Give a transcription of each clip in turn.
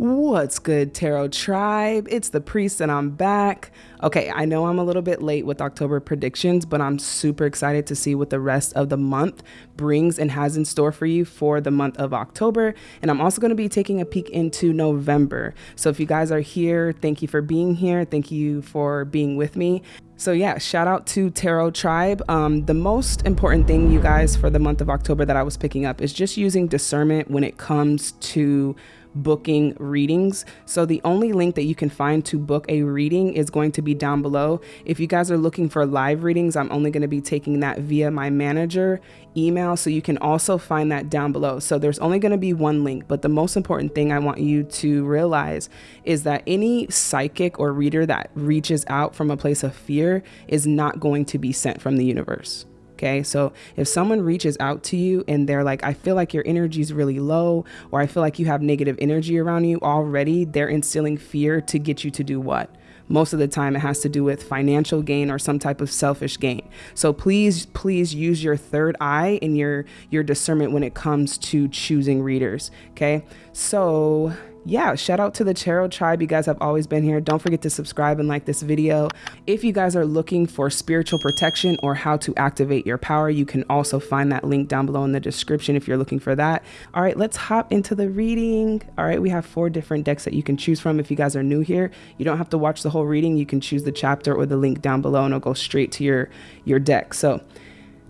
What's good, Tarot Tribe? It's the Priest, and I'm back. Okay, I know I'm a little bit late with October predictions, but I'm super excited to see what the rest of the month brings and has in store for you for the month of October. And I'm also going to be taking a peek into November. So if you guys are here, thank you for being here. Thank you for being with me. So yeah, shout out to Tarot Tribe. Um, the most important thing, you guys, for the month of October that I was picking up is just using discernment when it comes to booking readings. So the only link that you can find to book a reading is going to be down below. If you guys are looking for live readings, I'm only going to be taking that via my manager email. So you can also find that down below. So there's only going to be one link, but the most important thing I want you to realize is that any psychic or reader that reaches out from a place of fear is not going to be sent from the universe. Okay. So if someone reaches out to you and they're like, I feel like your energy is really low, or I feel like you have negative energy around you already, they're instilling fear to get you to do what? Most of the time, it has to do with financial gain or some type of selfish gain. So please, please use your third eye and your your discernment when it comes to choosing readers. Okay. So yeah, shout out to the Tarot tribe. You guys have always been here. Don't forget to subscribe and like this video. If you guys are looking for spiritual protection or how to activate your power, you can also find that link down below in the description if you're looking for that. All right, let's hop into the reading. All right, we have four different decks that you can choose from. If you guys are new here, you don't have to watch the whole reading. You can choose the chapter or the link down below and it'll go straight to your, your deck. So,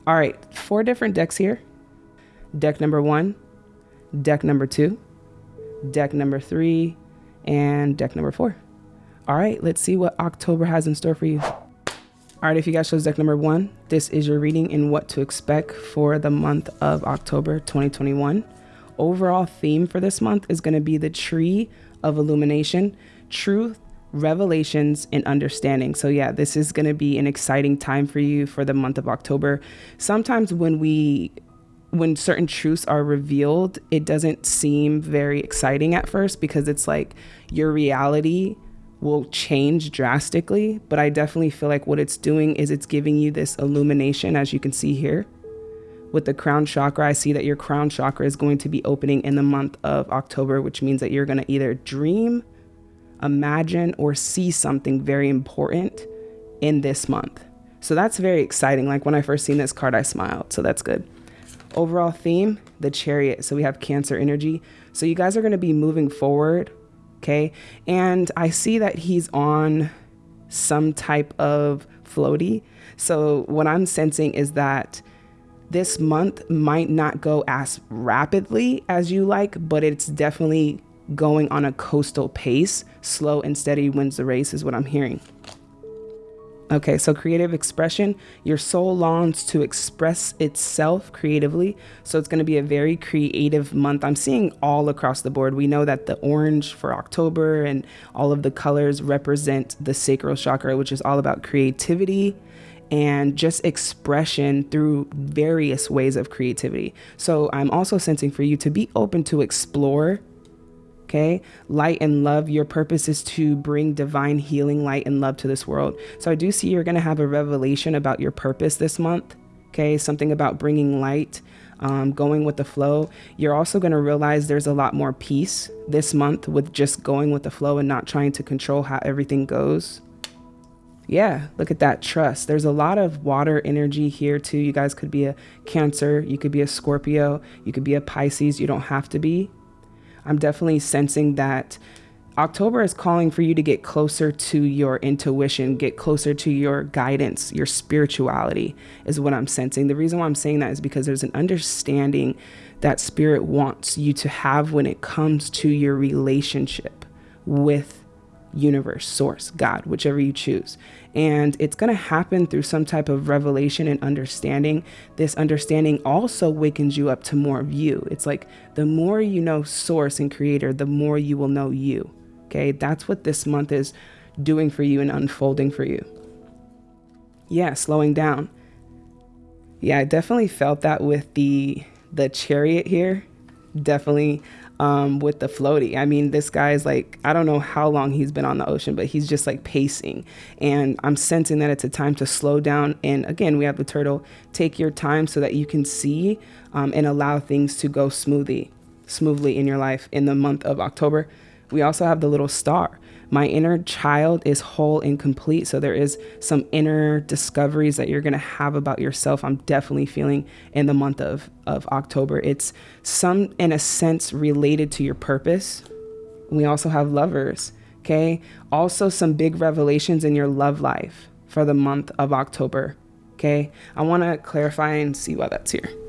all right, four different decks here. Deck number one, deck number two, deck number three, and deck number four. All right, let's see what October has in store for you. All right, if you guys chose deck number one, this is your reading in what to expect for the month of October 2021. Overall theme for this month is going to be the tree of illumination, truth, revelations, and understanding. So, yeah, this is going to be an exciting time for you for the month of October. Sometimes when we when certain truths are revealed, it doesn't seem very exciting at first because it's like your reality will change drastically. But I definitely feel like what it's doing is it's giving you this illumination, as you can see here. With the crown chakra, I see that your crown chakra is going to be opening in the month of October, which means that you're going to either dream, imagine, or see something very important in this month. So that's very exciting. Like when I first seen this card, I smiled. So that's good. Overall theme, the chariot. So we have cancer energy. So you guys are going to be moving forward. Okay. And I see that he's on some type of floaty. So what I'm sensing is that this month might not go as rapidly as you like, but it's definitely going on a coastal pace. Slow and steady wins the race, is what I'm hearing. Okay, so creative expression, your soul longs to express itself creatively. So it's going to be a very creative month. I'm seeing all across the board. We know that the orange for October and all of the colors represent the sacral chakra, which is all about creativity and just expression through various ways of creativity. So I'm also sensing for you to be open to explore Okay. Light and love. Your purpose is to bring divine healing, light, and love to this world. So I do see you're going to have a revelation about your purpose this month. Okay. Something about bringing light, um, going with the flow. You're also going to realize there's a lot more peace this month with just going with the flow and not trying to control how everything goes. Yeah, look at that trust. There's a lot of water energy here too. You guys could be a Cancer, you could be a Scorpio, you could be a Pisces. You don't have to be. I'm definitely sensing that October is calling for you to get closer to your intuition, get closer to your guidance, your spirituality, is what I'm sensing. The reason why I'm saying that is because there's an understanding that spirit wants you to have when it comes to your relationship with universe, source, God, whichever you choose. And it's going to happen through some type of revelation and understanding. This understanding also wakens you up to more of you. It's like the more you know source and creator, the more you will know you. Okay. That's what this month is doing for you and unfolding for you. Yeah. Slowing down. Yeah. I definitely felt that with the, the chariot here. Definitely um, with the floaty. I mean, this guy is like, I don't know how long he's been on the ocean, but he's just like pacing. And I'm sensing that it's a time to slow down. And again, we have the turtle. Take your time so that you can see um, and allow things to go smoothly, smoothly in your life in the month of October. We also have the little star. My inner child is whole and complete. So there is some inner discoveries that you're going to have about yourself. I'm definitely feeling in the month of, of October. It's some, in a sense, related to your purpose. We also have lovers. Okay. Also, some big revelations in your love life for the month of October. Okay. I want to clarify and see why that's here.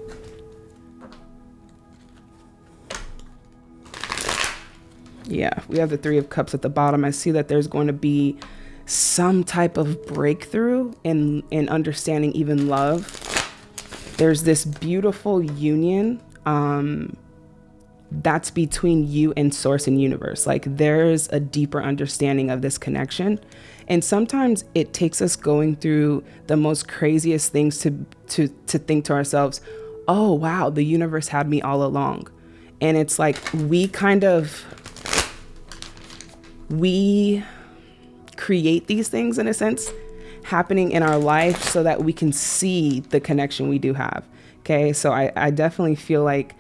Yeah, we have the Three of Cups at the bottom. I see that there's going to be some type of breakthrough in in understanding even love. There's this beautiful union um, that's between you and source and universe. Like there's a deeper understanding of this connection. And sometimes it takes us going through the most craziest things to to to think to ourselves, "Oh, wow, the universe had me all along." And it's like we kind of we create these things in a sense happening in our life so that we can see the connection we do have. Okay, so I, I definitely feel like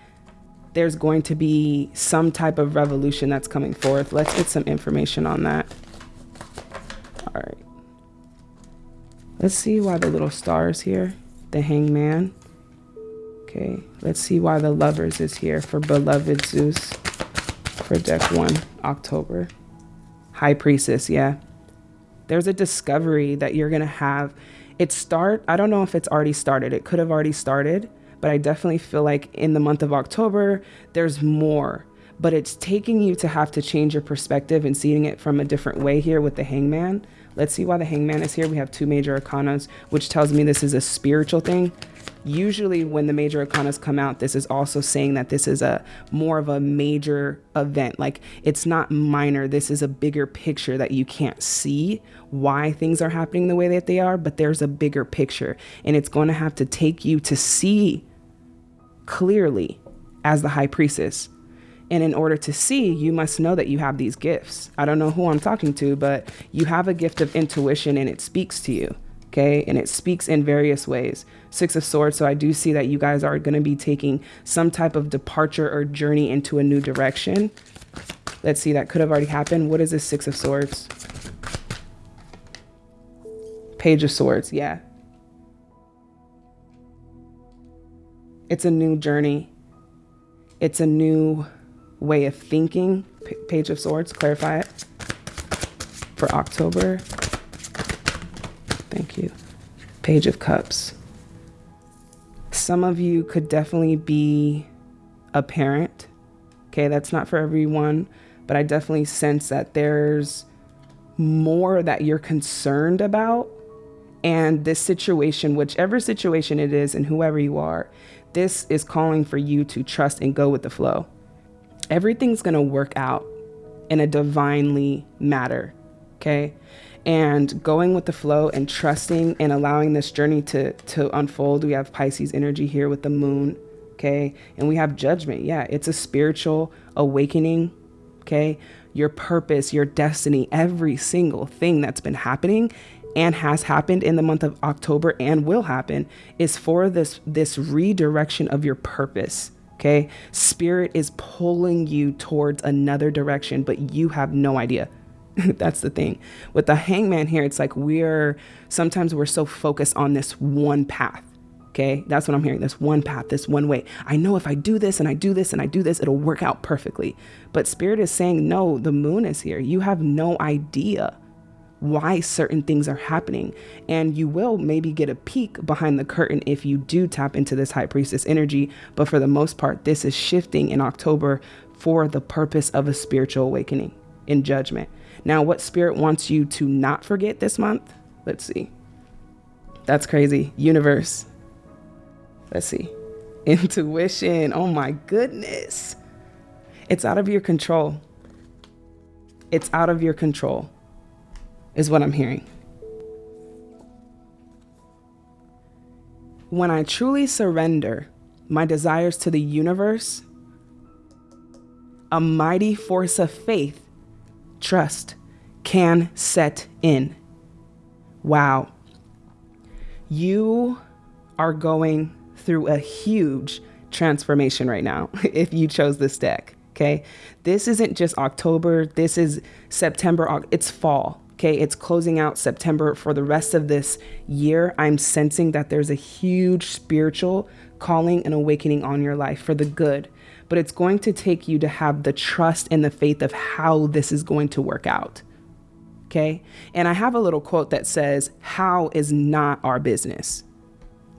there's going to be some type of revolution that's coming forth. Let's get some information on that. All right. Let's see why the little stars here, the hangman. Okay, let's see why the lovers is here for beloved Zeus for deck one, October. High Priestess, yeah. There's a discovery that you're going to have. It start, I don't know if it's already started. It could have already started, but I definitely feel like in the month of October, there's more. But it's taking you to have to change your perspective and seeing it from a different way here with the hangman. Let's see why the hangman is here. We have two major arcanas, which tells me this is a spiritual thing usually when the major arcanas come out this is also saying that this is a more of a major event like it's not minor this is a bigger picture that you can't see why things are happening the way that they are but there's a bigger picture and it's going to have to take you to see clearly as the high priestess and in order to see, you must know that you have these gifts. I don't know who I'm talking to, but you have a gift of intuition and it speaks to you okay? And it speaks in various ways. Six of Swords, so I do see that you guys are going to be taking some type of departure or journey into a new direction. Let's see, that could have already happened. What is this Six of Swords? Page of Swords, yeah. It's a new journey. It's a new way of thinking. P Page of Swords, clarify it. For October. Thank you. Page of Cups. Some of you could definitely be a parent. Okay, that's not for everyone, but I definitely sense that there's more that you're concerned about. And this situation, whichever situation it is, and whoever you are, this is calling for you to trust and go with the flow. Everything's to work out in a divinely matter. Okay and going with the flow and trusting and allowing this journey to to unfold. We have Pisces energy here with the moon, okay? And we have judgment. Yeah, it's a spiritual awakening, okay? Your purpose, your destiny, every single thing that's been happening and has happened in the month of October and will happen is for this this redirection of your purpose. Okay? Spirit is pulling you towards another direction, but you have no idea. That's the thing. With the hangman here, it's like we're sometimes we're so focused on this one path. Okay, that's what I'm hearing. This one path, this one way. I know if I do this and I do this and I do this, it'll work out perfectly. But Spirit is saying, no, the moon is here. You have no idea why certain things are happening. And you will maybe get a peek behind the curtain if you do tap into this high priestess energy. But for the most part, this is shifting in October for the purpose of a spiritual awakening in judgment. Now, what spirit wants you to not forget this month? Let's see. That's crazy. Universe. Let's see. Intuition. Oh my goodness. It's out of your control. It's out of your control, is what I'm hearing. When I truly surrender my desires to the universe, a mighty force of faith trust can set in. Wow. You are going through a huge transformation right now if you chose this deck. Okay. This isn't just October. This is September. It's fall. Okay. It's closing out September for the rest of this year. I'm sensing that there's a huge spiritual calling and awakening on your life for the good. But it's going to take you to have the trust and the faith of how this is going to work out. Okay. And I have a little quote that says, How is not our business.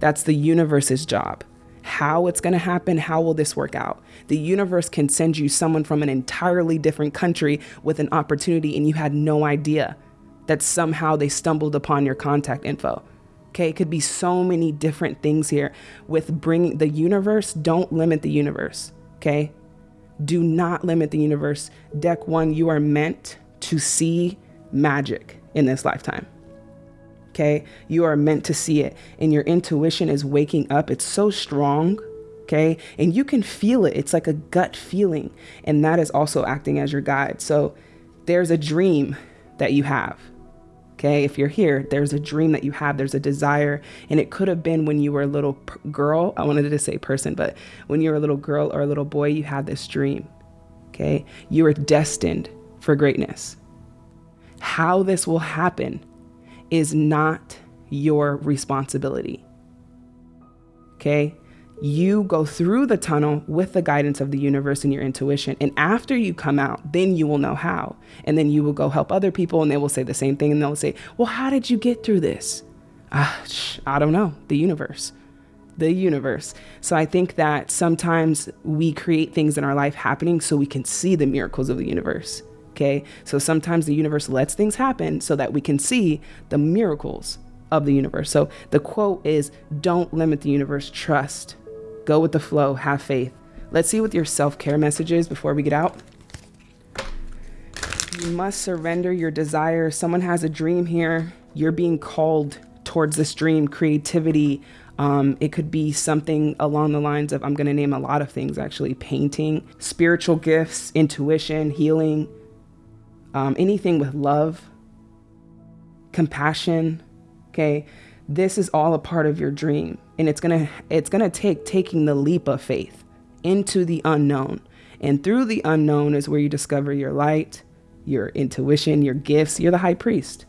That's the universe's job how it's going to happen, how will this work out? The universe can send you someone from an entirely different country with an opportunity and you had no idea that somehow they stumbled upon your contact info. Okay, it could be so many different things here with bringing the universe. Don't limit the universe. Okay, do not limit the universe. Deck one, you are meant to see magic in this lifetime. Okay. You are meant to see it. And your intuition is waking up. It's so strong. Okay. And you can feel it. It's like a gut feeling. And that is also acting as your guide. So there's a dream that you have. Okay. If you're here, there's a dream that you have. There's a desire. And it could have been when you were a little girl. I wanted to say person, but when you were a little girl or a little boy, you had this dream. Okay. You are destined for greatness. How this will happen is not your responsibility. Okay? You go through the tunnel with the guidance of the universe and your intuition. And after you come out, then you will know how. And then you will go help other people and they will say the same thing. And they'll say, Well, how did you get through this? Uh, I don't know. The universe. The universe. So I think that sometimes we create things in our life happening so we can see the miracles of the universe. Okay. So sometimes the universe lets things happen so that we can see the miracles of the universe. So the quote is don't limit the universe, trust, go with the flow, have faith. Let's see what your self care message is before we get out. You must surrender your desires. Someone has a dream here. You're being called towards this dream, creativity. Um, it could be something along the lines of, I'm going to name a lot of things actually painting, spiritual gifts, intuition, healing, um, anything with love, compassion, okay? This is all a part of your dream. And it's gonna it's gonna take taking the leap of faith into the unknown. And through the unknown is where you discover your light, your intuition, your gifts. You're the high priest.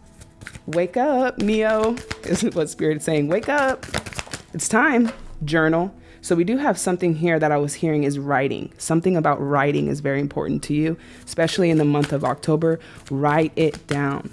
Wake up, Neo, is what Spirit is saying. Wake up. It's time. Journal. So we do have something here that I was hearing is writing. Something about writing is very important to you, especially in the month of October. Write it down.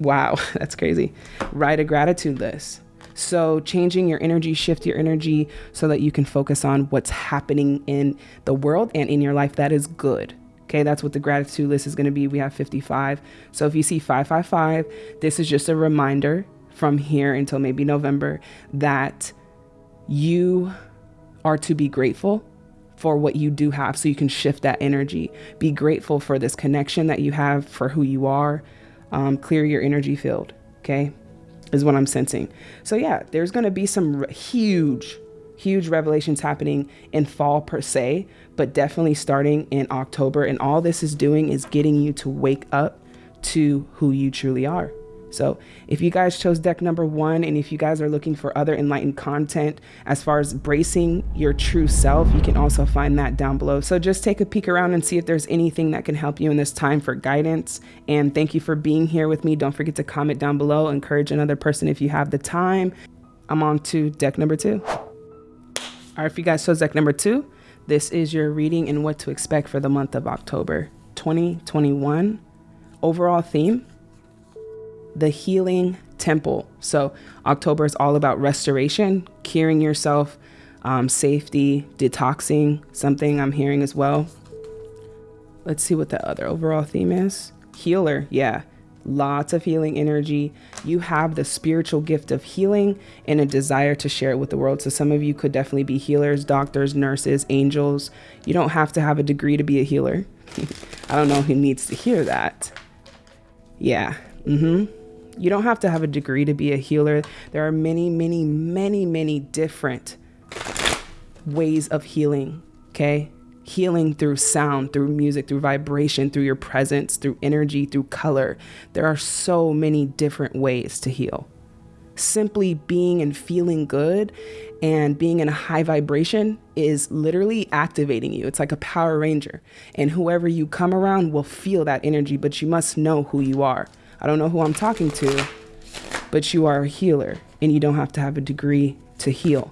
Wow, that's crazy. Write a gratitude list. So, changing your energy, shift your energy so that you can focus on what's happening in the world and in your life that is good. Okay, that's what the gratitude list is going to be. We have 55. So, if you see 555, this is just a reminder from here until maybe November that you are to be grateful for what you do have so you can shift that energy. Be grateful for this connection that you have for who you are. Um, clear your energy field, okay? Is what I'm sensing. So, yeah, there's going to be some huge, huge revelations happening in fall per se, but definitely starting in October. And all this is doing is getting you to wake up to who you truly are. So if you guys chose deck number one, and if you guys are looking for other enlightened content as far as bracing your true self, you can also find that down below. So just take a peek around and see if there's anything that can help you in this time for guidance. And thank you for being here with me. Don't forget to comment down below, encourage another person if you have the time. I'm on to deck number two. All right, if you guys chose deck number two, this is your reading and what to expect for the month of October 2021. Overall theme the healing temple. So, October is all about restoration, curing yourself, um, safety, detoxing, something I'm hearing as well. Let's see what the other overall theme is. Healer, yeah. Lots of healing energy. You have the spiritual gift of healing and a desire to share it with the world. So, some of you could definitely be healers, doctors, nurses, angels. You don't have to have a degree to be a healer. I don't know who needs to hear that. Yeah. Mm hmm. You don't have to have a degree to be a healer. There are many, many, many, many different ways of healing, okay? Healing through sound, through music, through vibration, through your presence, through energy, through color. There are so many different ways to heal. simply being and feeling good and being in a high vibration is literally activating you. It's like a Power Ranger. And whoever you come around will feel that energy, but you must know who you are. I don't know who I'm talking to, but you are a healer and you don't have to have a degree to heal.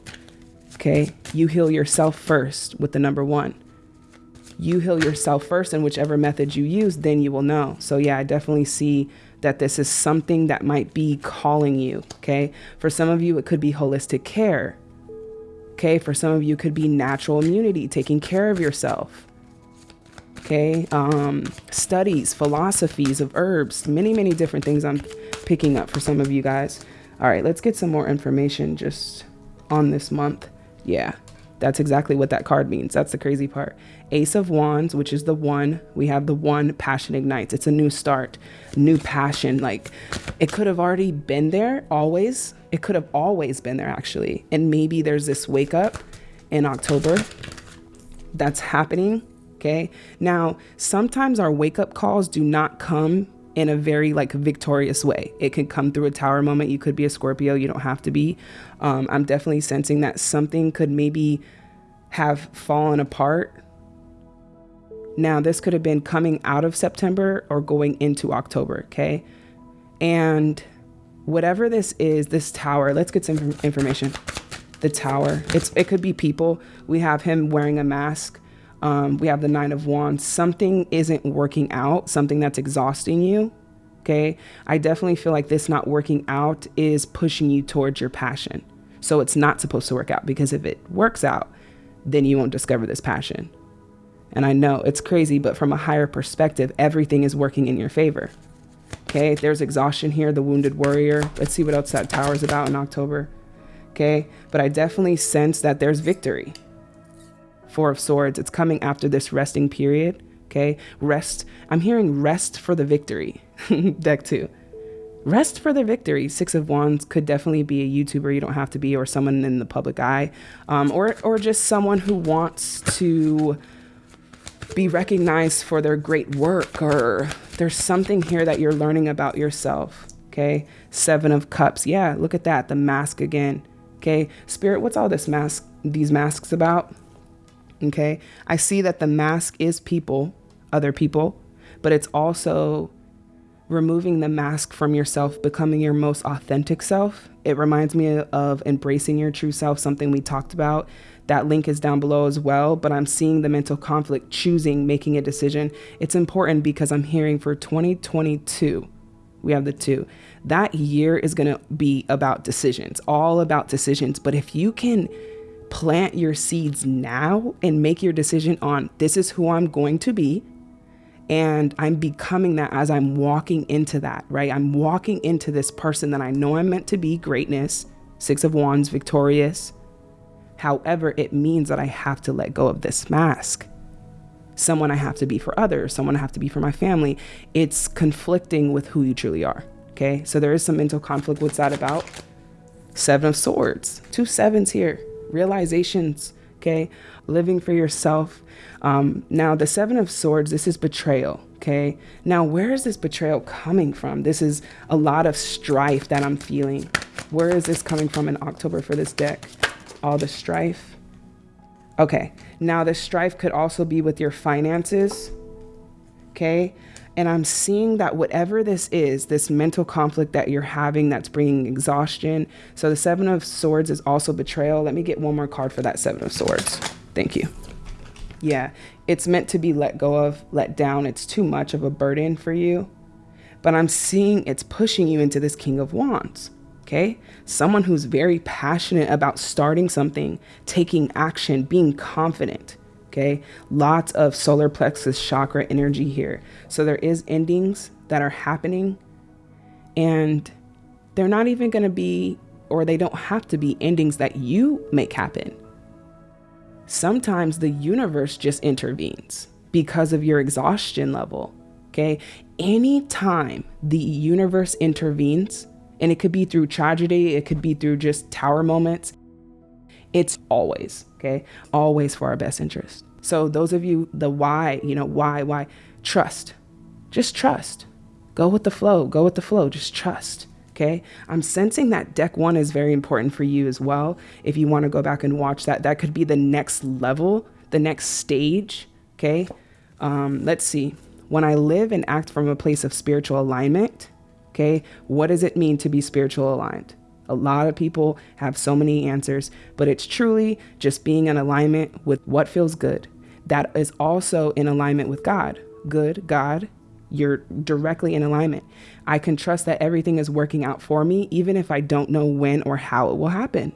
Okay? You heal yourself first with the number one. You heal yourself first, and whichever method you use, then you will know. So, yeah, I definitely see that this is something that might be calling you. Okay. For some of you, it could be holistic care. Okay. For some of you, it could be natural immunity, taking care of yourself. Okay. Um, studies, philosophies of herbs, many, many different things I'm picking up for some of you guys. All right. Let's get some more information just on this month. Yeah. That's exactly what that card means. That's the crazy part. Ace of Wands, which is the one, we have the one passion ignites. It's a new start, new passion. Like it could have already been there always. It could have always been there actually. And maybe there's this wake up in October that's happening. Okay. Now, sometimes our wake up calls do not come in a very like victorious way. It could come through a tower moment. You could be a Scorpio. You don't have to be. Um, I'm definitely sensing that something could maybe have fallen apart. Now, this could have been coming out of September or going into October. Okay. And whatever this is, this tower, let's get some information. The tower, it's it could be people. We have him wearing a mask. Um, we have the Nine of Wands. Something isn't working out, something that's exhausting you. Okay. I definitely feel like this not working out is pushing you towards your passion. So it's not supposed to work out because if it works out, then you won't discover this passion. And I know it's crazy, but from a higher perspective, everything is working in your favor. Okay. There's exhaustion here, the wounded warrior. Let's see what else that tower is about in October. Okay. But I definitely sense that there's victory. Four of Swords. It's coming after this resting period. Okay. Rest. I'm hearing rest for the victory. Deck two. Rest for the victory. Six of Wands could definitely be a YouTuber. You don't have to be, or someone in the public eye, um, or or just someone who wants to be recognized for their great work, or there's something here that you're learning about yourself. Okay. Seven of Cups. Yeah, look at that. The mask again. Okay. Spirit, what's all this mask? These masks about? Okay. I see that the mask is people, other people, but it's also removing the mask from yourself, becoming your most authentic self. It reminds me of embracing your true self, something we talked about. That link is down below as well, but I'm seeing the mental conflict, choosing, making a decision. It's important because I'm hearing for 2022, we have the two. That year is going to be about decisions, all about decisions. But if you can plant your seeds now and make your decision on this is who I'm going to be and I'm becoming that as I'm walking into that, right? I'm walking into this person that I know I'm meant to be greatness, Six of Wands, victorious. However, it means that I have to let go of this mask. Someone I have to be for others, someone I have to be for my family. It's conflicting with who you truly are. Okay. So there is some mental conflict. What's that about? Seven of Swords, two sevens here, realizations. Okay. Living for yourself um, now, the Seven of Swords, this is betrayal. Okay. Now, where is this betrayal coming from? This is a lot of strife that I'm feeling. Where is this coming from in October for this deck? All the strife. Okay. Now, the strife could also be with your finances. Okay. And I'm seeing that whatever this is, this mental conflict that you're having that's bringing exhaustion. So the Seven of Swords is also betrayal. Let me get one more card for that Seven of Swords. Thank you. Yeah, it's meant to be let go of, let down. It's too much of a burden for you. But I'm seeing it's pushing you into this King of Wands. Okay. Someone who's very passionate about starting something, taking action, being confident. Okay. Lots of solar plexus chakra energy here. So there is endings that are happening and they're not even going to be, or they don't have to be endings that you make happen sometimes the universe just intervenes because of your exhaustion level. Okay. Anytime the universe intervenes, and it could be through tragedy, it could be through just tower moments, it's always, okay, always for our best interest. So, those of you, the why, you know, why, why, trust. Just trust. Go with the flow. Go with the flow. Just trust. Okay. I'm sensing that deck one is very important for you as well. If you want to go back and watch that, that could be the next level, the next stage. Okay. Um, let's see. When I live and act from a place of spiritual alignment, okay, what does it mean to be spiritual aligned? A lot of people have so many answers, but it's truly just being in alignment with what feels good. That is also in alignment with God. Good, God, you're directly in alignment. I can trust that everything is working out for me, even if I don't know when or how it will happen.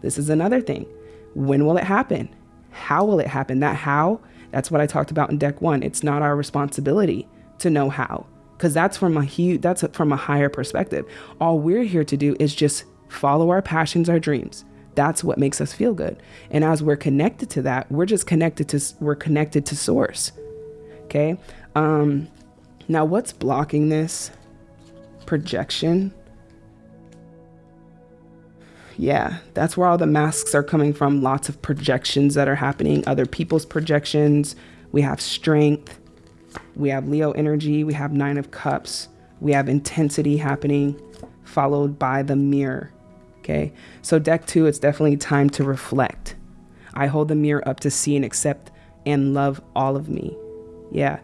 This is another thing. When will it happen? How will it happen? That how, that's what I talked about in deck one. It's not our responsibility to know how because that's from a huge that's from a higher perspective. All we're here to do is just follow our passions our dreams. That's what makes us feel good. And as we're connected to that we're just connected to we're connected to source. Okay? Um now what's blocking this projection? Yeah that's where all the masks are coming from. Lots of projections that are happening other people's projections. We have strength we have Leo energy, we have Nine of Cups, we have intensity happening, followed by the mirror. Okay, so deck two, it's definitely time to reflect. I hold the mirror up to see and accept and love all of me. Yeah,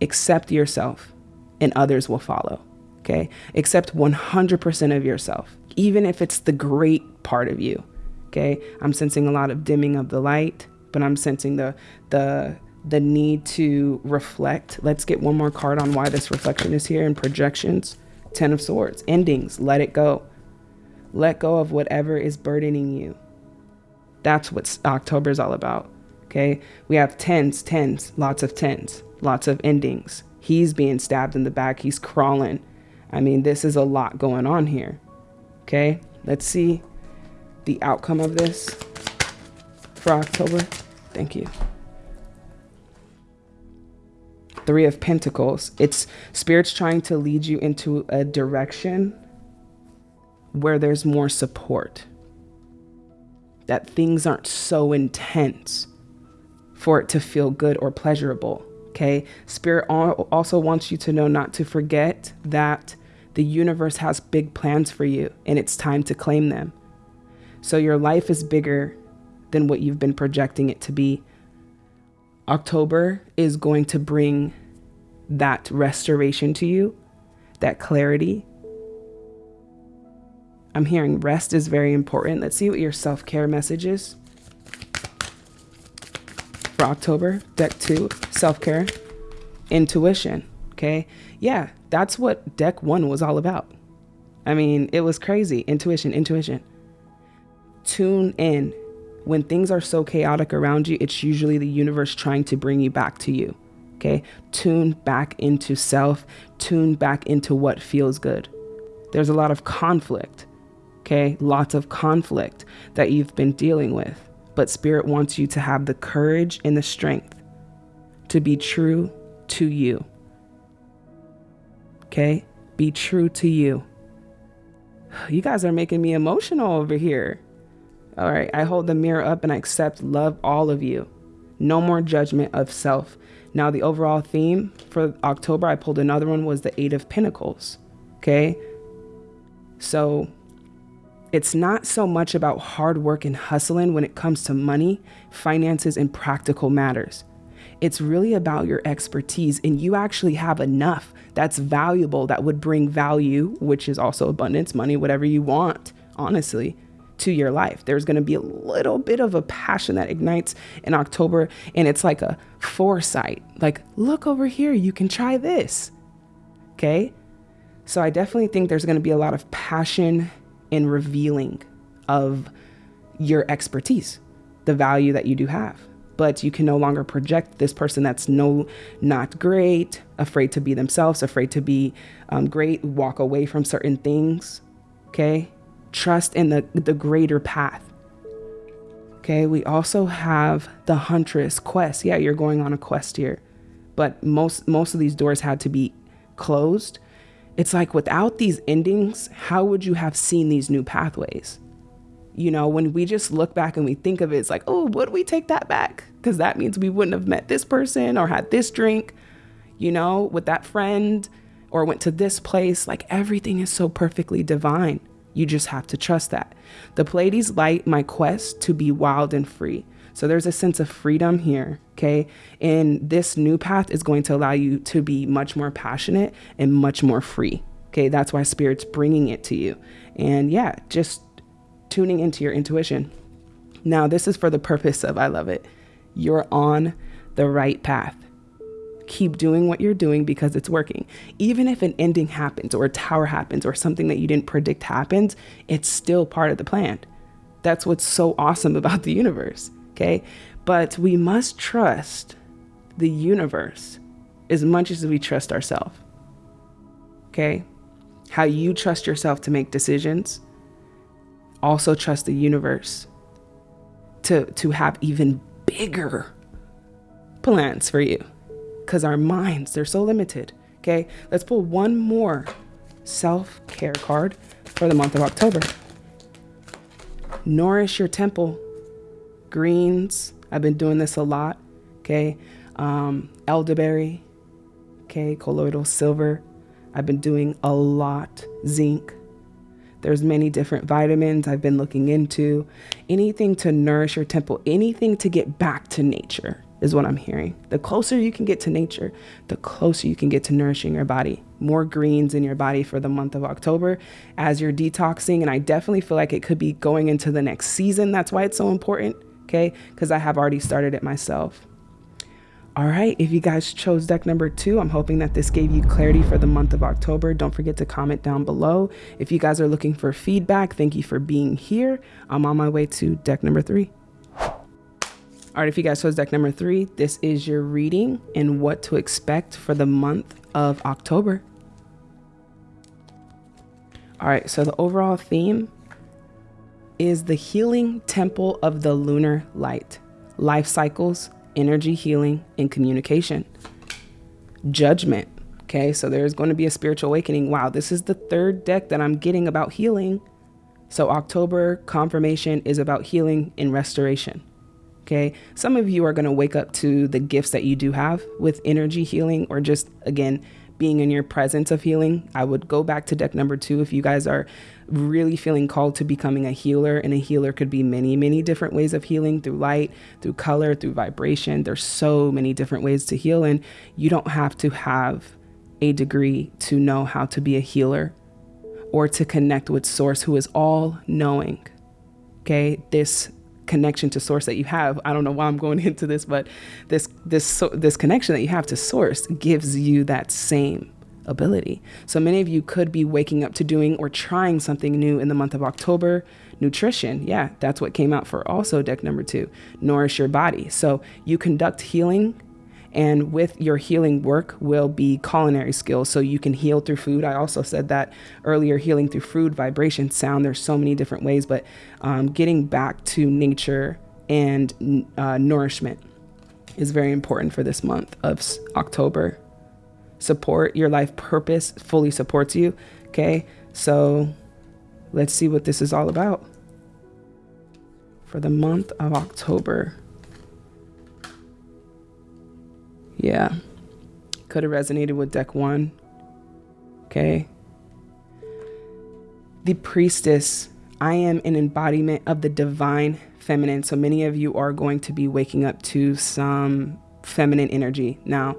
accept yourself and others will follow. Okay, accept 100% of yourself, even if it's the great part of you. Okay, I'm sensing a lot of dimming of the light, but I'm sensing the, the, the need to reflect. Let's get one more card on why this reflection is here and projections. Ten of Swords, endings, let it go. Let go of whatever is burdening you. That's what October is all about. Okay. We have tens, tens, lots of tens, lots of endings. He's being stabbed in the back. He's crawling. I mean, this is a lot going on here. Okay. Let's see the outcome of this for October. Thank you. Three of Pentacles. It's spirits trying to lead you into a direction where there's more support. That things aren't so intense for it to feel good or pleasurable. Okay. Spirit also wants you to know not to forget that the universe has big plans for you and it's time to claim them. So your life is bigger than what you've been projecting it to be. October is going to bring that restoration to you, that clarity. I'm hearing rest is very important. Let's see what your self care message is for October. Deck two, self care, intuition. Okay. Yeah, that's what deck one was all about. I mean, it was crazy. Intuition, intuition. Tune in when things are so chaotic around you, it's usually the universe trying to bring you back to you. Okay. Tune back into self, tune back into what feels good. There's a lot of conflict. Okay. Lots of conflict that you've been dealing with. But Spirit wants you to have the courage and the strength to be true to you. Okay. Be true to you. You guys are making me emotional over here. All right, I hold the mirror up and I accept love all of you. No more judgment of self. Now, the overall theme for October, I pulled another one, was the Eight of Pentacles. Okay. So it's not so much about hard work and hustling when it comes to money, finances, and practical matters. It's really about your expertise, and you actually have enough that's valuable that would bring value, which is also abundance, money, whatever you want, honestly to your life. There's going to be a little bit of a passion that ignites in October, and it's like a foresight like, look over here, you can try this. Okay. So I definitely think there's going to be a lot of passion in revealing of your expertise, the value that you do have. But you can no longer project this person that's no not great, afraid to be themselves, afraid to be um, great, walk away from certain things. Okay, trust in the, the greater path. Okay, we also have the Huntress quest. Yeah, you're going on a quest here. But most most of these doors had to be closed. It's like without these endings, how would you have seen these new pathways? You know, when we just look back and we think of it, it's like, oh, would we take that back? Because that means we wouldn't have met this person or had this drink, you know, with that friend or went to this place. Like everything is so perfectly divine. You just have to trust that. The Pleiades light my quest to be wild and free. So there's a sense of freedom here, okay? And this new path is going to allow you to be much more passionate and much more free. Okay, that's why spirit's bringing it to you. And yeah, just tuning into your intuition. Now, this is for the purpose of I love it. You're on the right path. Keep doing what you're doing because it's working. Even if an ending happens or a tower happens or something that you didn't predict happens, it's still part of the plan. That's what's so awesome about the universe. Okay. But we must trust the universe as much as we trust ourselves. Okay. How you trust yourself to make decisions. Also trust the universe to, to have even bigger plans for you. Because our minds, they're so limited. Okay. Let's pull one more self care card for the month of October. Nourish your temple greens. I've been doing this a lot. Okay. Um, elderberry. Okay. Colloidal silver. I've been doing a lot. Zinc. There's many different vitamins I've been looking into. Anything to nourish your temple, anything to get back to nature is what I'm hearing. The closer you can get to nature, the closer you can get to nourishing your body. More greens in your body for the month of October as you're detoxing. And I definitely feel like it could be going into the next season. That's why it's so important okay? Because I have already started it myself. All right, if you guys chose deck number two, I'm hoping that this gave you clarity for the month of October. Don't forget to comment down below. If you guys are looking for feedback, thank you for being here. I'm on my way to deck number three. All right, if you guys chose deck number three, this is your reading and what to expect for the month of October. All right, so the overall theme is the healing temple of the lunar light, life cycles, energy healing, and communication. Judgment. Okay, so there's going to be a spiritual awakening. Wow, this is the third deck that I'm getting about healing. So, October confirmation is about healing and restoration. Okay, some of you are going to wake up to the gifts that you do have with energy healing, or just again, being in your presence of healing. I would go back to deck number two if you guys are really feeling called to becoming a healer. And a healer could be many, many different ways of healing through light, through color, through vibration. There's so many different ways to heal. And you don't have to have a degree to know how to be a healer or to connect with Source, who is all knowing. Okay, this connection to source that you have. I don't know why i'm going into this but this this so, this connection that you have to source gives you that same ability. So many of you could be waking up to doing or trying something new in the month of october. Nutrition yeah that's what came out for also deck number two. Nourish your body. So you conduct healing and with your healing work will be culinary skills. So you can heal through food. I also said that earlier healing through food, vibration, sound. There's so many different ways, but um, getting back to nature and uh, nourishment is very important for this month of October. Support your life purpose fully supports you. Okay. So let's see what this is all about for the month of October. Yeah. Could have resonated with deck one. Okay. The priestess. I am an embodiment of the divine feminine. So many of you are going to be waking up to some feminine energy. Now,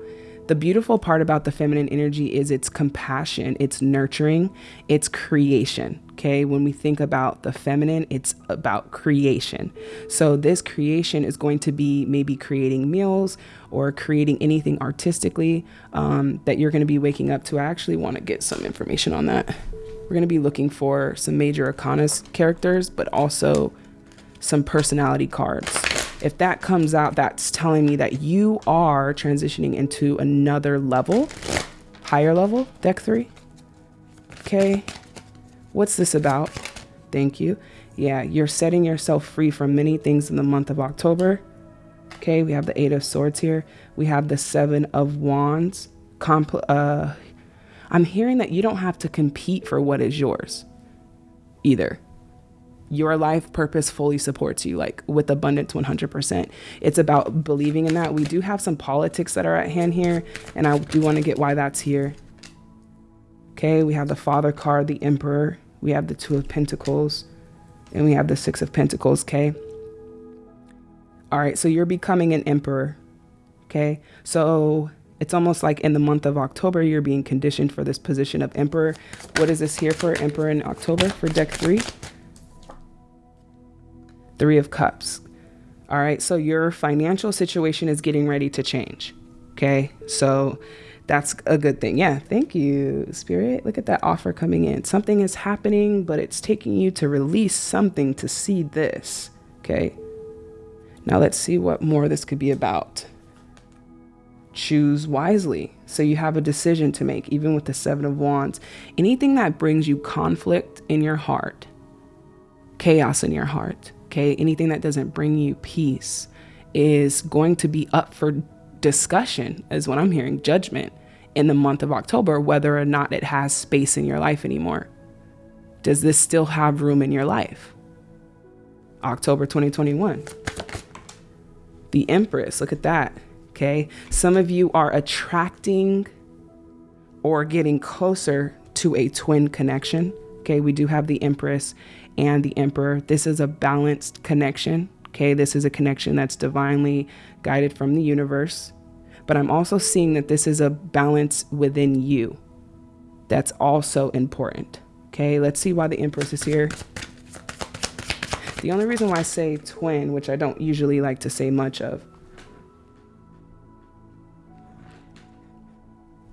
the beautiful part about the feminine energy is its compassion, it's nurturing, it's creation. Okay, when we think about the feminine, it's about creation. So, this creation is going to be maybe creating meals or creating anything artistically um, that you're going to be waking up to. I actually want to get some information on that. We're going to be looking for some major arcana characters, but also some personality cards. If that comes out, that's telling me that you are transitioning into another level, higher level, deck three. Okay. What's this about? Thank you. Yeah, you're setting yourself free from many things in the month of October. Okay, we have the Eight of Swords here. We have the Seven of Wands. Compl uh, I'm hearing that you don't have to compete for what is yours either your life purpose fully supports you, like with abundance 100%. It's about believing in that. We do have some politics that are at hand here, and I do want to get why that's here. Okay, we have the Father card, the Emperor, we have the Two of Pentacles, and we have the Six of Pentacles. Okay. All right, so you're becoming an Emperor. Okay, so it's almost like in the month of October, you're being conditioned for this position of Emperor. What is this here for Emperor in October for deck three? Three of Cups. All right, so your financial situation is getting ready to change. Okay, so that's a good thing. Yeah, thank you, Spirit. Look at that offer coming in. Something is happening, but it's taking you to release something to see this. Okay, now let's see what more this could be about choose wisely. So you have a decision to make, even with the Seven of Wands. Anything that brings you conflict in your heart, chaos in your heart, okay, anything that doesn't bring you peace is going to be up for discussion, is what I'm hearing, judgment in the month of October, whether or not it has space in your life anymore. Does this still have room in your life? October 2021. The Empress, look at that okay? Some of you are attracting or getting closer to a twin connection, okay? We do have the Empress and the Emperor. This is a balanced connection, okay? This is a connection that's divinely guided from the universe. But I'm also seeing that this is a balance within you. That's also important, okay? Let's see why the Empress is here. The only reason why I say twin, which I don't usually like to say much of,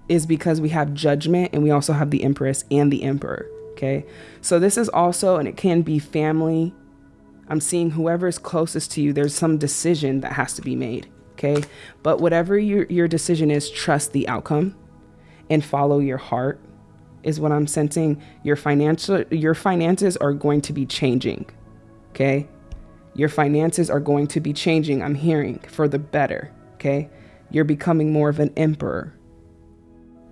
is because we have judgment and we also have the empress and the emperor. Okay. So this is also, and it can be family. I'm seeing whoever is closest to you, there's some decision that has to be made. Okay. But whatever your, your decision is, trust the outcome and follow your heart is what I'm sensing. Your financial, your finances are going to be changing. Okay. Your finances are going to be changing. I'm hearing for the better. Okay. You're becoming more of an emperor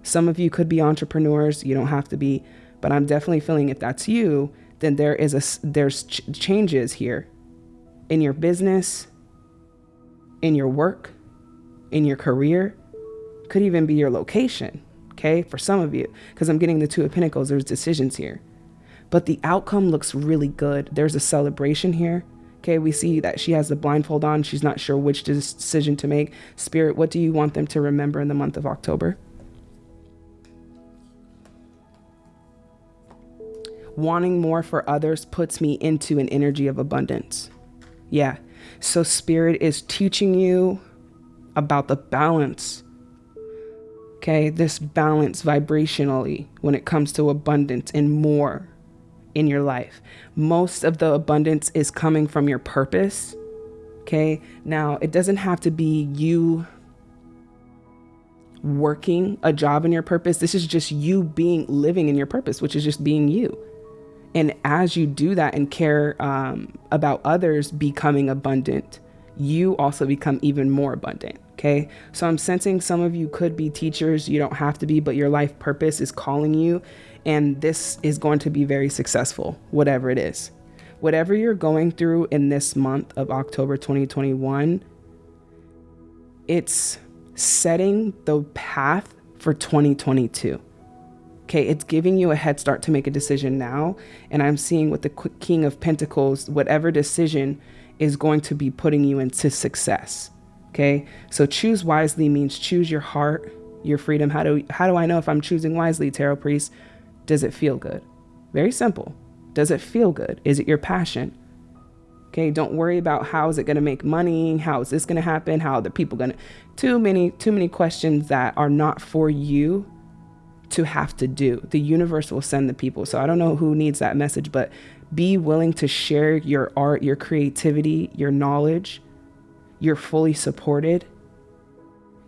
some of you could be entrepreneurs, you don't have to be, but I'm definitely feeling if that's you, then there is a there's ch changes here in your business, in your work, in your career, could even be your location, okay? For some of you, because I'm getting the 2 of pentacles, there's decisions here. But the outcome looks really good. There's a celebration here. Okay, we see that she has the blindfold on. She's not sure which decision to make. Spirit, what do you want them to remember in the month of October? Wanting more for others puts me into an energy of abundance. Yeah. So, Spirit is teaching you about the balance. Okay. This balance vibrationally when it comes to abundance and more in your life. Most of the abundance is coming from your purpose. Okay. Now, it doesn't have to be you working a job in your purpose. This is just you being living in your purpose, which is just being you. And as you do that and care um, about others becoming abundant, you also become even more abundant. Okay. So I'm sensing some of you could be teachers. You don't have to be, but your life purpose is calling you. And this is going to be very successful, whatever it is. Whatever you're going through in this month of October 2021, it's setting the path for 2022. Okay, it's giving you a head start to make a decision now. And I'm seeing with the King of Pentacles, whatever decision is going to be putting you into success. Okay, so choose wisely means choose your heart, your freedom. How do how do I know if I'm choosing wisely, Tarot Priest? Does it feel good? Very simple. Does it feel good? Is it your passion? Okay, don't worry about how is it going to make money? How is this going to happen? How are the people going to? Too many, too many questions that are not for you to have to do. The universe will send the people. So I don't know who needs that message, but be willing to share your art, your creativity, your knowledge. You're fully supported.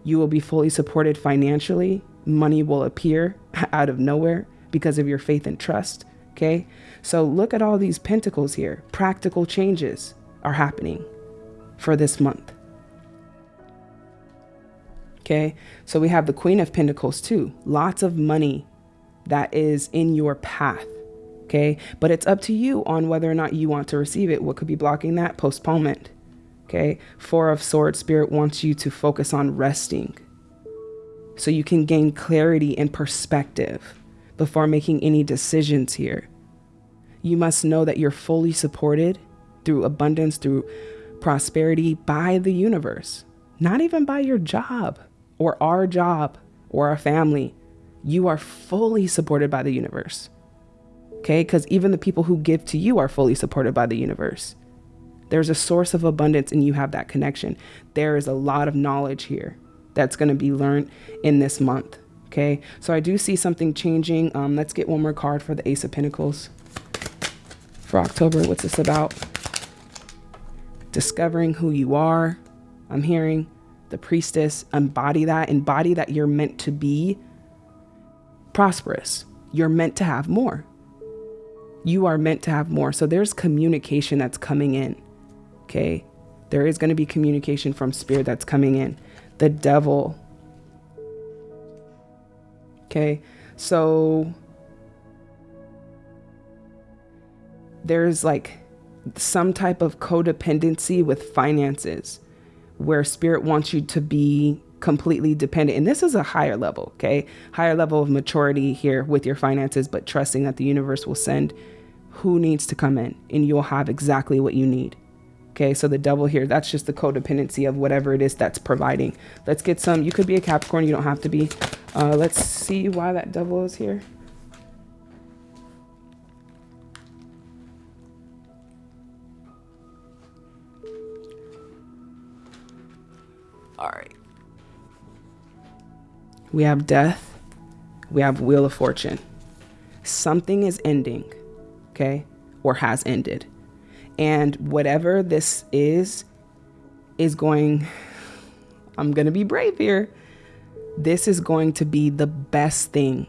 You will be fully supported financially. Money will appear out of nowhere because of your faith and trust. Okay. So look at all these pentacles here. Practical changes are happening for this month. Okay. So we have the Queen of Pentacles too. Lots of money that is in your path. Okay. But it's up to you on whether or not you want to receive it. What could be blocking that? Postponement. Okay. Four of Swords Spirit wants you to focus on resting so you can gain clarity and perspective. before making any decisions here. You must know that you're fully supported through abundance, through prosperity by the universe, not even by your job or our job or our family. You are fully supported by the universe. Okay? Because even the people who give to you are fully supported by the universe. There's a source of abundance and you have that connection. There is a lot of knowledge here that's going to be learned in this month. Okay, so I do see something changing. Um, let's get one more card for the Ace of Pentacles for October. What's this about? Discovering who you are. I'm hearing the priestess embody that, embody that you're meant to be prosperous. You're meant to have more. You are meant to have more. So there's communication that's coming in. Okay. There is going to be communication from spirit that's coming in. The devil. Okay. So there's like some type of codependency with finances where spirit wants you to be completely dependent. And this is a higher level, okay? Higher level of maturity here with your finances, but trusting that the universe will send who needs to come in and you'll have exactly what you need. Okay, so the devil here, that's just the codependency of whatever it is that's providing. Let's get some, you could be a Capricorn, you don't have to be. Uh, let's see why that devil is here. All right. We have death. We have Wheel of Fortune. Something is ending, okay, or has ended. And whatever this is, is going, I'm going to be brave here. This is going to be the best thing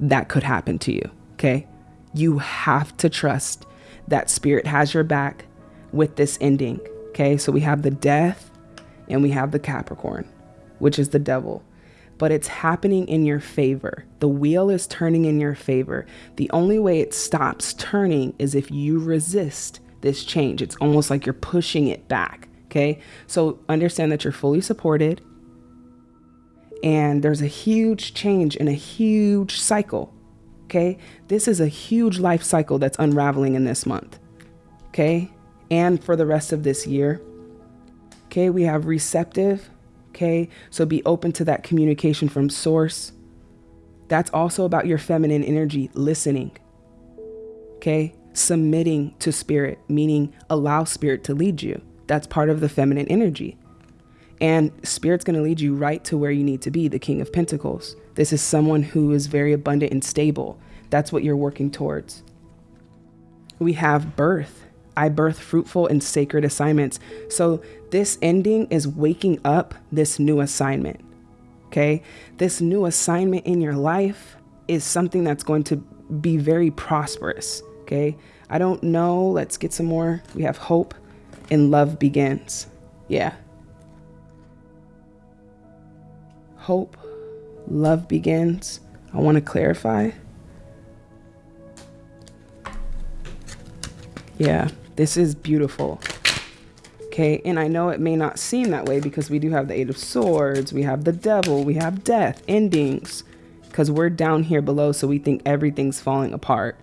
that could happen to you. Okay. You have to trust that spirit has your back with this ending. Okay. So we have the death and we have the Capricorn, which is the devil. But it's happening in your favor. The wheel is turning in your favor. The only way it stops turning is if you resist this change. It's almost like you're pushing it back. Okay. So understand that you're fully supported. And there's a huge change in a huge cycle. Okay. This is a huge life cycle that's unraveling in this month. Okay. And for the rest of this year. Okay. We have receptive. Okay. So be open to that communication from source. That's also about your feminine energy, listening. Okay submitting to spirit, meaning allow spirit to lead you. That's part of the feminine energy. And spirit's going to lead you right to where you need to be, the King of Pentacles. This is someone who is very abundant and stable. That's what you're working towards. We have birth. I birth fruitful and sacred assignments. So this ending is waking up this new assignment. Okay. This new assignment in your life is something that's going to be very prosperous. Okay. I don't know. Let's get some more. We have hope and love begins. Yeah. Hope, love begins. I want to clarify. Yeah, this is beautiful. Okay, and I know it may not seem that way because we do have the Eight of Swords, we have the Devil, we have death, endings, because we're down here below, so we think everything's falling apart.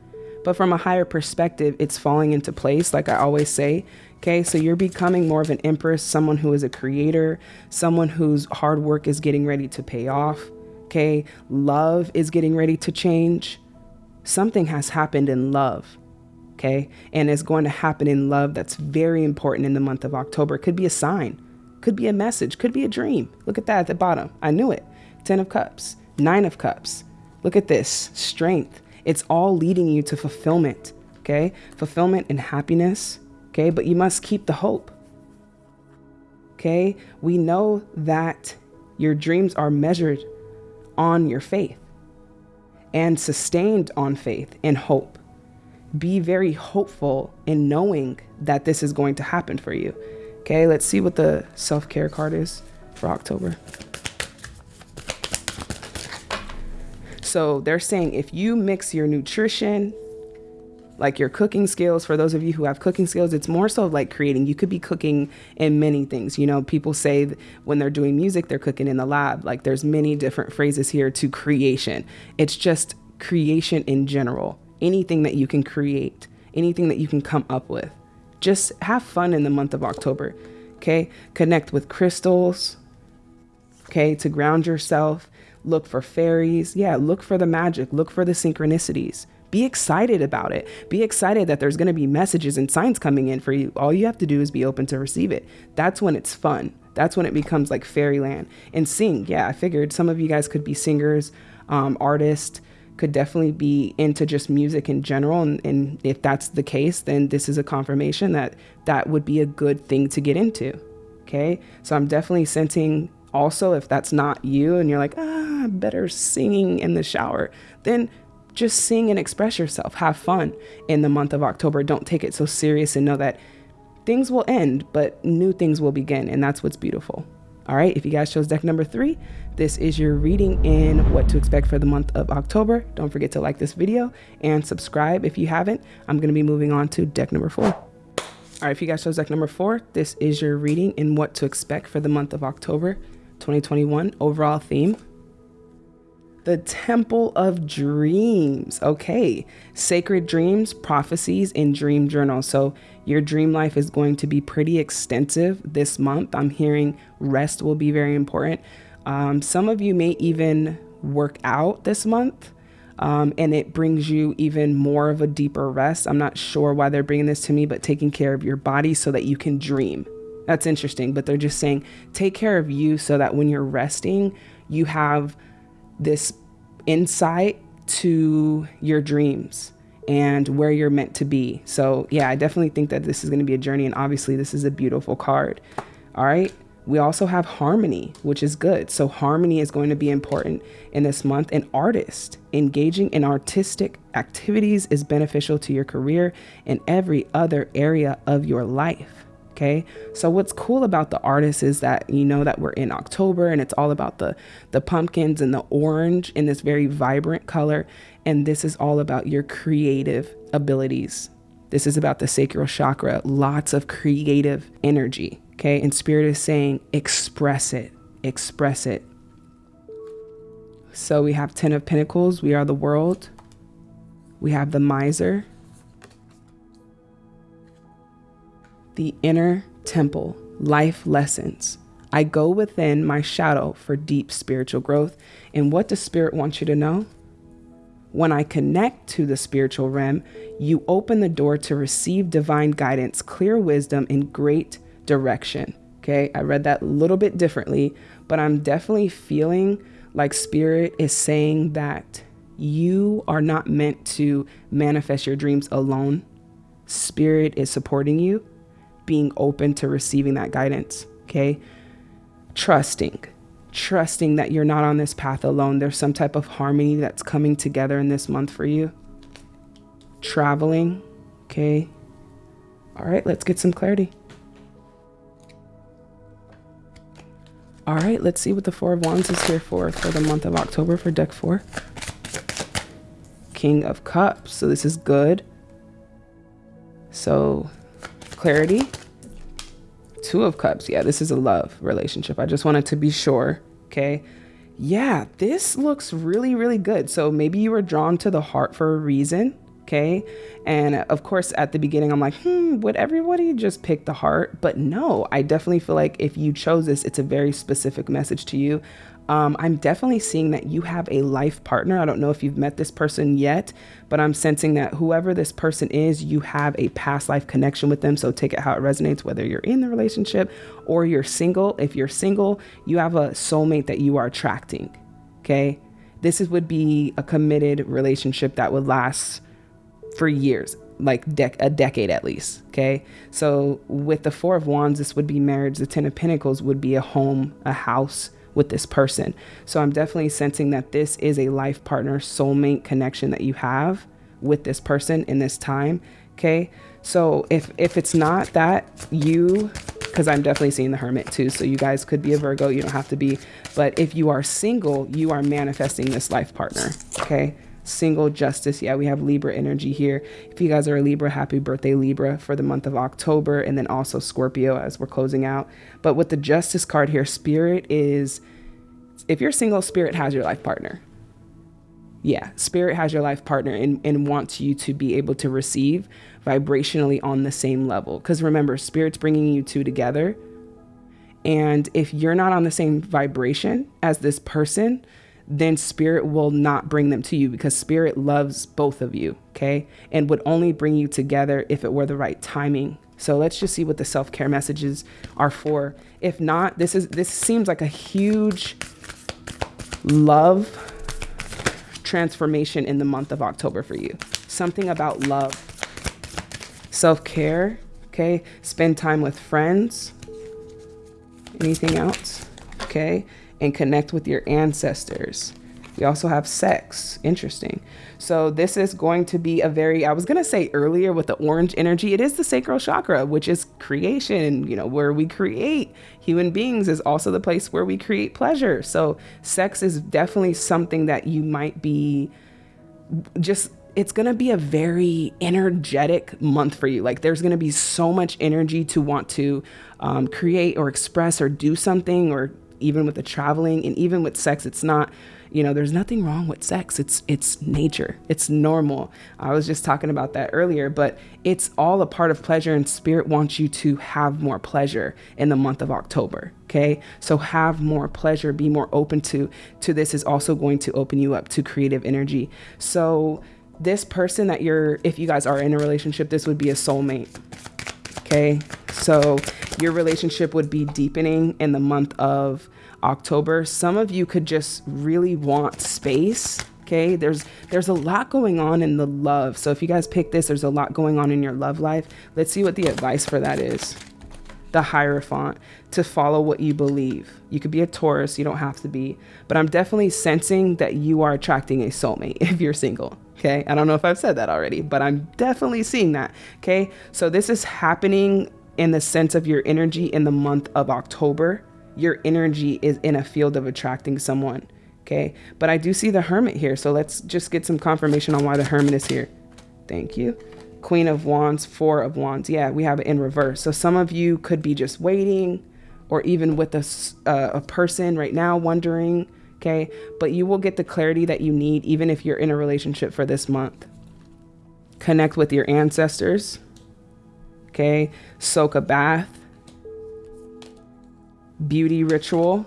But from a higher perspective, it's falling into place, like I always say. Okay, so you're becoming more of an empress, someone who is a creator, someone whose hard work is getting ready to pay off. Okay, love is getting ready to change. Something has happened in love. Okay, and it's going to happen in love that's very important in the month of October. Could be a sign, could be a message, could be a dream. Look at that at the bottom. I knew it. 10 of Cups, Nine of Cups. Look at this strength it's all leading you to fulfillment, okay? Fulfillment and happiness, okay? But you must keep the hope, okay? We know that your dreams are measured on your faith and sustained on faith and hope. Be very hopeful in knowing that this is going to happen for you. Okay, let's see what the self care card is for October. So they're saying if you mix your nutrition, like your cooking skills, for those of you who have cooking skills, it's more so like creating. You could be cooking in many things. You know, people say when they're doing music, they're cooking in the lab. Like there's many different phrases here to creation. It's just creation in general, anything that you can create, anything that you can come up with. Just have fun in the month of October. Okay. Connect with crystals. Okay. To ground yourself. Look for fairies. Yeah. Look for the magic. Look for the synchronicities. Be excited about it. Be excited that there's going to be messages and signs coming in for you. All you have to do is be open to receive it. That's when it's fun. That's when it becomes like fairyland. And sing. Yeah. I figured some of you guys could be singers, um, artists could definitely be into just music in general. And, and if that's the case, then this is a confirmation that that would be a good thing to get into. Okay. So I'm definitely sensing also if that's not you and you're like, ah, better singing in the shower, then just sing and express yourself. Have fun in the month of October. Don't take it so serious and know that things will end, but new things will begin. And that's what's beautiful. All right, if you guys chose deck number three, this is your reading in what to expect for the month of October. Don't forget to like this video and subscribe if you haven't. I'm going to be moving on to deck number four. All right, if you guys chose deck number four, this is your reading in what to expect for the month of October 2021. Overall theme the Temple of Dreams. Okay. Sacred dreams, prophecies, and dream journal. So, your dream life is going to be pretty extensive this month. I'm hearing rest will be very important. Um, some of you may even work out this month. Um, and it brings you even more of a deeper rest. I'm not sure why they're bringing this to me, but taking care of your body so that you can dream. That's interesting. But they're just saying take care of you so that when you're resting, you have this insight to your dreams and where you're meant to be. So, yeah, I definitely think that this is going to be a journey. And obviously, this is a beautiful card. All right. We also have harmony, which is good. So, harmony is going to be important in this month. And artist engaging in artistic activities is beneficial to your career and every other area of your life. Okay. So what's cool about the artist is that you know that we're in October and it's all about the the pumpkins and the orange in this very vibrant color. And this is all about your creative abilities. This is about the sacral chakra, lots of creative energy. Okay. And spirit is saying, express it, express it. So we have 10 of Pentacles, we are the world. We have the miser, the inner temple, life lessons. I go within my shadow for deep spiritual growth. And what does Spirit want you to know? When I connect to the spiritual realm, you open the door to receive divine guidance, clear wisdom, and great direction. Okay, I read that a little bit differently, but I'm definitely feeling like Spirit is saying that you are not meant to manifest your dreams alone. Spirit is supporting you being open to receiving that guidance. Okay. Trusting, trusting that you're not on this path alone. There's some type of harmony that's coming together in this month for you. Traveling. Okay. All right. Let's get some clarity. All right, let's see what the Four of Wands is here for for the month of October for deck four. King of Cups. So this is good. So clarity. Two of Cups. Yeah, this is a love relationship. I just wanted to be sure. Okay. Yeah, this looks really, really good. So maybe you were drawn to the heart for a reason. Okay. And of course, at the beginning, I'm like, hmm, would everybody just pick the heart? But no, I definitely feel like if you chose this, it's a very specific message to you um, I'm definitely seeing that you have a life partner. I don't know if you've met this person yet, but I'm sensing that whoever this person is, you have a past life connection with them. So take it how it resonates, whether you're in the relationship or you're single. If you're single, you have a soulmate that you are attracting. Okay. This is, would be a committed relationship that would last for years like dec- a decade at least. Okay. So with the Four of Wands, this would be marriage. The Ten of Pentacles would be a home, a house, with this person. So I'm definitely sensing that this is a life partner, soulmate connection that you have with this person in this time. Okay. So if if it's not that you because I'm definitely seeing the hermit too. So you guys could be a Virgo, you don't have to be. But if you are single, you are manifesting this life partner. Okay single justice. Yeah, we have Libra energy here. If you guys are a Libra, happy birthday, Libra, for the month of October, and then also Scorpio as we're closing out. But with the justice card here, spirit is if you're single, spirit has your life partner. Yeah, spirit has your life partner and, and wants you to be able to receive vibrationally on the same level. Because remember, spirit's bringing you two together. And if you're not on the same vibration as this person, then spirit will not bring them to you because spirit loves both of you, okay? And would only bring you together if it were the right timing. So let's just see what the self-care messages are for. If not, this is this seems like a huge love transformation in the month of October for you. Something about love. Self-care, okay? Spend time with friends. Anything else? Okay? And connect with your ancestors. We also have sex. Interesting. So this is going to be a very, I was going to say earlier with the orange energy, it is the sacral chakra, which is creation, you know, where we create. Human beings is also the place where we create pleasure. So sex is definitely something that you might be just it's going to be a very energetic month for you. Like there's going to be so much energy to want to um, create or express or do something or even with the traveling and even with sex it's not you know there's nothing wrong with sex. It's it's nature. It's normal. I was just talking about that earlier but it's all a part of pleasure and spirit wants you to have more pleasure in the month of october okay? So have more pleasure be more open to to this is also going to open you up to creative energy. So this person that you're if you guys are in a relationship this would be a soulmate okay so your relationship would be deepening in the month of October. Some of you could just really want space. Okay, there's there's a lot going on in the love. So if you guys pick this, there's a lot going on in your love life. Let's see what the advice for that is. The Hierophant to follow what you believe. You could be a Taurus, you don't have to be, but I'm definitely sensing that you are attracting a soulmate if you're single. Okay, I don't know if I've said that already, but I'm definitely seeing that. Okay, so this is happening in the sense of your energy in the month of October. Your energy is in a field of attracting someone. Okay. But I do see the hermit here. So let's just get some confirmation on why the hermit is here. Thank you. Queen of Wands, Four of Wands. Yeah, we have it in reverse. So some of you could be just waiting or even with a, uh, a person right now wondering. Okay. But you will get the clarity that you need even if you're in a relationship for this month. Connect with your ancestors okay? Soak a bath, beauty ritual,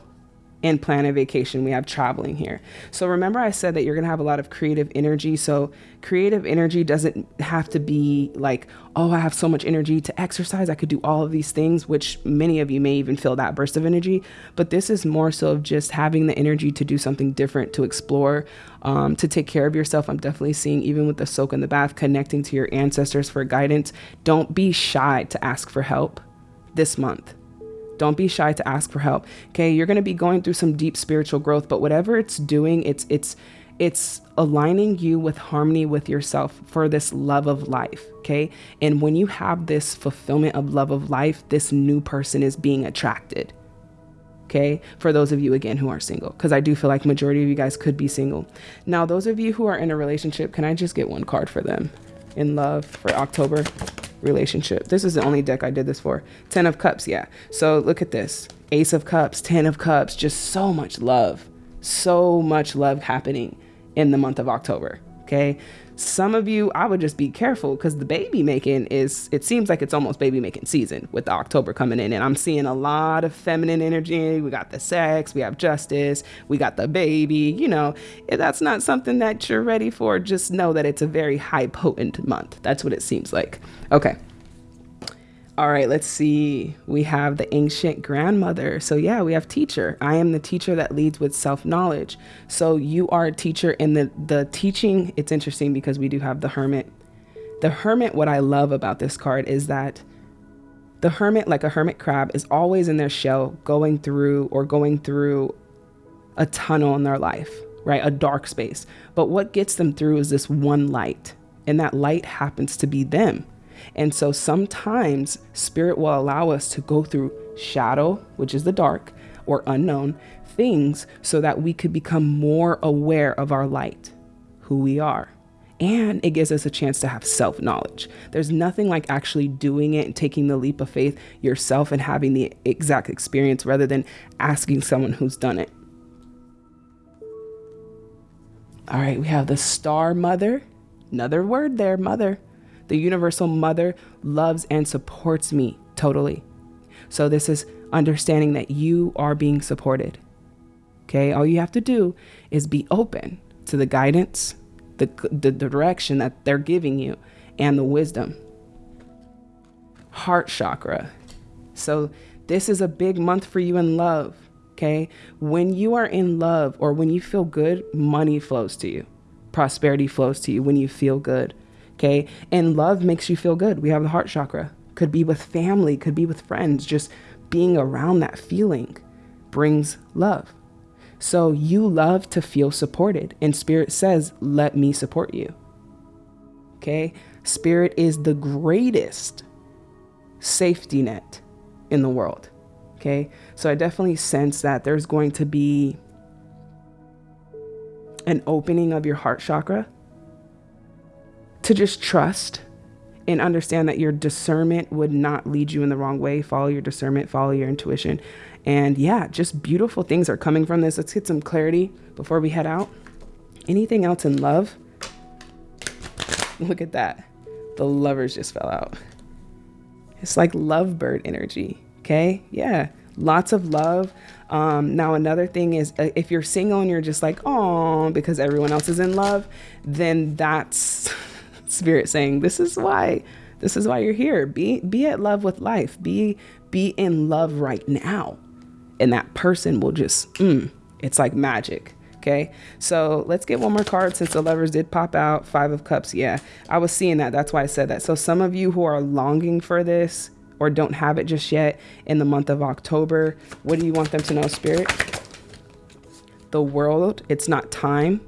and plan a vacation. We have traveling here. So remember I said that you're going to have a lot of creative energy. So creative energy doesn't have to be like, oh, I have so much energy to exercise. I could do all of these things, which many of you may even feel that burst of energy. But this is more so of just having the energy to do something different, to explore, um, to take care of yourself. I'm definitely seeing, even with the soak in the bath, connecting to your ancestors for guidance. Don't be shy to ask for help this month don't be shy to ask for help. Okay, you're going to be going through some deep spiritual growth, but whatever it's doing, it's it's it's aligning you with harmony with yourself for this love of life, okay? And when you have this fulfillment of love of life, this new person is being attracted. Okay? For those of you again who are single because I do feel like majority of you guys could be single. Now, those of you who are in a relationship, can I just get one card for them? In love for October relationship. This is the only deck I did this for. 10 of cups, yeah. So look at this. Ace of cups, 10 of cups, just so much love. So much love happening in the month of October, okay? Some of you, I would just be careful because the baby making is, it seems like it's almost baby making season with the October coming in. And I'm seeing a lot of feminine energy. We got the sex, we have justice, we got the baby. You know, if that's not something that you're ready for, just know that it's a very high potent month. That's what it seems like. Okay. All right, let's see. We have the ancient grandmother. So, yeah, we have teacher. I am the teacher that leads with self knowledge. So, you are a teacher, in the, the teaching, it's interesting because we do have the hermit. The hermit, what I love about this card is that the hermit, like a hermit crab, is always in their shell going through or going through a tunnel in their life, right? A dark space. But what gets them through is this one light, and that light happens to be them and so sometimes spirit will allow us to go through shadow, which is the dark or unknown things, so that we could become more aware of our light, who we are. And it gives us a chance to have self knowledge. There's nothing like actually doing it and taking the leap of faith yourself and having the exact experience rather than asking someone who's done it. All right, we have the star mother. Another word there, mother. The universal mother loves and supports me totally. So, this is understanding that you are being supported. Okay, all you have to do is be open to the guidance, the, the direction that they're giving you, and the wisdom. Heart chakra. So, this is a big month for you in love. Okay, when you are in love or when you feel good, money flows to you, prosperity flows to you when you feel good. Okay, and love makes you feel good. We have the heart chakra, could be with family, could be with friends, just being around that feeling brings love. So you love to feel supported, and Spirit says, Let me support you. Okay? Spirit is the greatest safety net in the world. Okay? So I definitely sense that there's going to be an opening of your heart chakra to just trust and understand that your discernment would not lead you in the wrong way. Follow your discernment, follow your intuition. And yeah, just beautiful things are coming from this. Let's get some clarity before we head out. Anything else in love? Look at that. The lovers just fell out. It's like lovebird energy. Okay. Yeah. Lots of love. Um, now, another thing is uh, if you're single and you're just like, oh, because everyone else is in love, then that's spirit saying, this is why. This is why you're here. Be be at love with life. Be be in love right now and that person will just, mm, it's like magic. Okay, so let's get one more card since the lovers did pop out. Five of Cups. Yeah, I was seeing that. That's why I said that. So, some of you who are longing for this or don't have it just yet in the month of October, what do you want them to know, Spirit? The world, it's not time.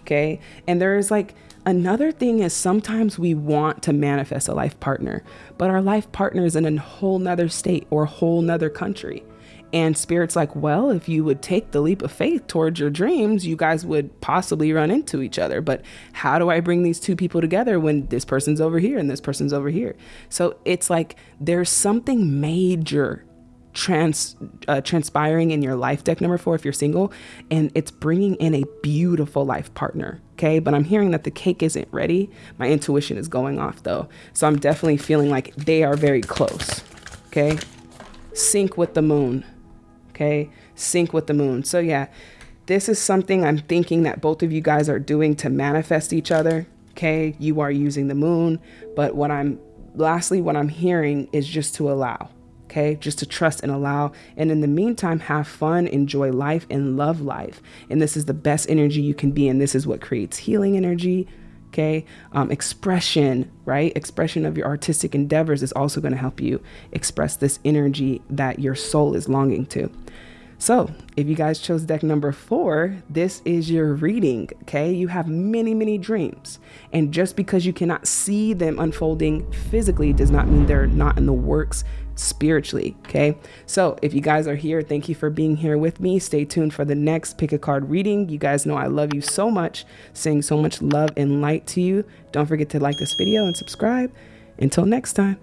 Okay, and there is like, Another thing is sometimes we want to manifest a life partner, but our life partner is in a whole nother state or a whole nother country. And Spirit's like, well, if you would take the leap of faith towards your dreams, you guys would possibly run into each other. But how do I bring these two people together when this person's over here and this person's over here? So it's like there's something major trans uh, transpiring in your life deck number four if you're single and it's bringing in a beautiful life partner okay but i'm hearing that the cake isn't ready my intuition is going off though so i'm definitely feeling like they are very close okay sync with the moon okay? Sync with the moon. So, yeah, this is something I'm thinking that both of you guys are doing to manifest each other, okay? You are using the moon, but what I'm lastly, what I'm hearing is just to allow, okay? Just to trust and allow. And in the meantime, have fun, enjoy life, and love life. And this is the best energy you can be. And this is what creates healing energy, okay um, expression right expression of your artistic endeavors is also going to help you express this energy that your soul is longing to so if you guys chose deck number four this is your reading okay you have many many dreams and just because you cannot see them unfolding physically does not mean they're not in the works spiritually. Okay. So if you guys are here, thank you for being here with me. Stay tuned for the next pick a card reading. You guys know I love you so much, saying so much love and light to you. Don't forget to like this video and subscribe. Until next time.